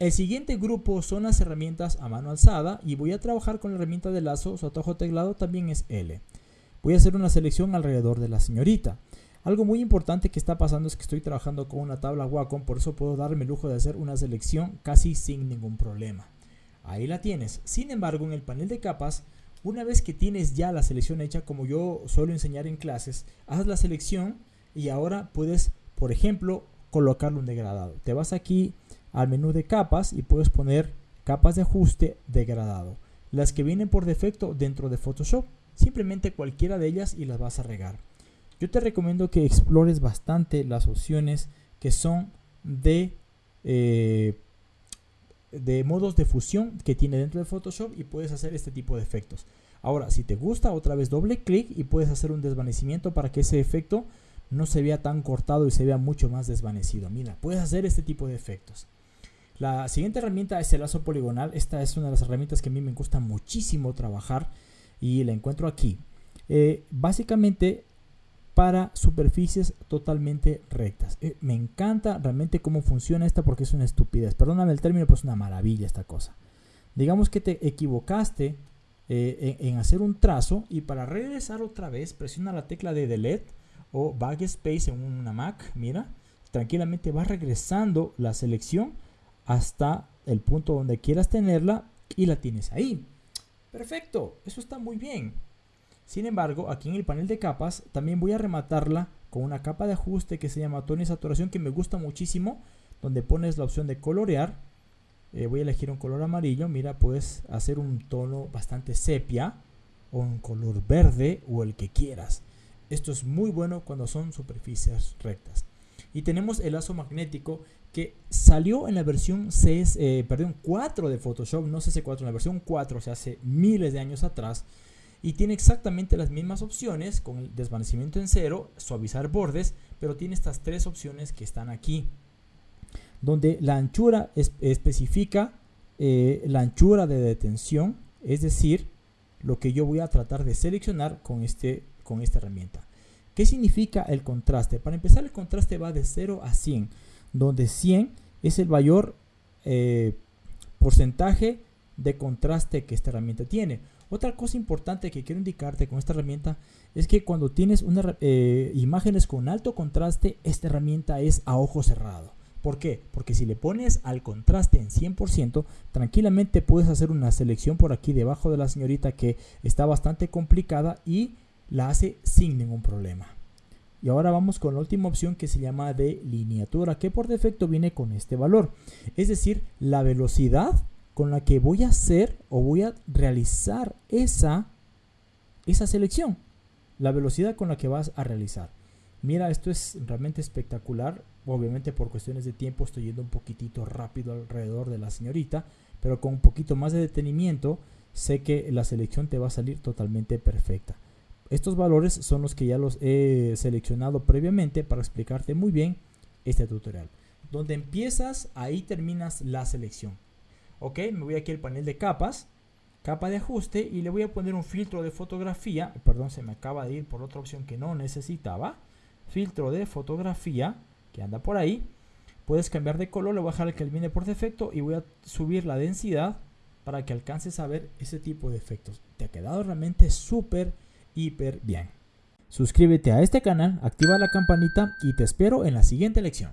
El siguiente grupo son las herramientas a mano alzada y voy a trabajar con la herramienta de lazo, su atajo teclado también es L. Voy a hacer una selección alrededor de la señorita. Algo muy importante que está pasando es que estoy trabajando con una tabla Wacom, por eso puedo darme el lujo de hacer una selección casi sin ningún problema. Ahí la tienes. Sin embargo, en el panel de capas, una vez que tienes ya la selección hecha, como yo suelo enseñar en clases, haz la selección y ahora puedes, por ejemplo, colocarle un degradado. Te vas aquí al menú de capas y puedes poner capas de ajuste degradado. Las que vienen por defecto dentro de Photoshop. Simplemente cualquiera de ellas y las vas a regar. Yo te recomiendo que explores bastante las opciones que son de, eh, de modos de fusión que tiene dentro de Photoshop y puedes hacer este tipo de efectos. Ahora, si te gusta, otra vez doble clic y puedes hacer un desvanecimiento para que ese efecto no se vea tan cortado y se vea mucho más desvanecido. Mira, puedes hacer este tipo de efectos. La siguiente herramienta es el lazo poligonal. Esta es una de las herramientas que a mí me gusta muchísimo trabajar y la encuentro aquí. Eh, básicamente para superficies totalmente rectas. Eh, me encanta realmente cómo funciona esta porque es una estupidez. Perdóname el término, pero es una maravilla esta cosa. Digamos que te equivocaste eh, en, en, hacer un trazo y para regresar otra vez presiona la tecla de Delete o Backspace en una Mac. Mira, tranquilamente va regresando la selección hasta el punto donde quieras tenerla y la tienes ahí. Perfecto, eso está muy bien. Sin embargo, aquí en el panel de capas también voy a rematarla con una capa de ajuste que se llama tono y saturación que me gusta muchísimo, donde pones la opción de colorear. Eh, voy a elegir un color amarillo, mira, puedes hacer un tono bastante sepia o un color verde o el que quieras. Esto es muy bueno cuando son superficies rectas. Y tenemos el lazo magnético que salió en la versión 6, eh, perdón, 4 de Photoshop, no CC4, en la versión 4, o sea, hace miles de años atrás y tiene exactamente las mismas opciones con el desvanecimiento en cero, suavizar bordes, pero tiene estas tres opciones que están aquí, donde la anchura especifica eh, la anchura de detención, es decir, lo que yo voy a tratar de seleccionar con, este, con esta herramienta. ¿Qué significa el contraste? Para empezar, el contraste va de 0 a 100, donde 100 es el mayor eh, porcentaje de contraste que esta herramienta tiene. Otra cosa importante que quiero indicarte con esta herramienta es que cuando tienes una, eh, imágenes con alto contraste, esta herramienta es a ojo cerrado. ¿Por qué? Porque si le pones al contraste en 100%, tranquilamente puedes hacer una selección por aquí debajo de la señorita que está bastante complicada y la hace sin ningún problema. Y ahora vamos con la última opción que se llama de lineatura, que por defecto viene con este valor. Es decir, la velocidad con la que voy a hacer o voy a realizar esa, esa selección. La velocidad con la que vas a realizar. Mira, esto es realmente espectacular. Obviamente por cuestiones de tiempo estoy yendo un poquitito rápido alrededor de la señorita. Pero con un poquito más de detenimiento sé que la selección te va a salir totalmente perfecta. Estos valores son los que ya los he seleccionado previamente para explicarte muy bien este tutorial. Donde empiezas, ahí terminas la selección. Ok, me voy aquí al panel de capas, capa de ajuste y le voy a poner un filtro de fotografía. Perdón, se me acaba de ir por otra opción que no necesitaba. Filtro de fotografía, que anda por ahí. Puedes cambiar de color, le voy a dejar el que viene por defecto y voy a subir la densidad para que alcances a ver ese tipo de efectos. Te ha quedado realmente súper, bien. Suscríbete a este canal, activa la campanita y te espero en la siguiente lección.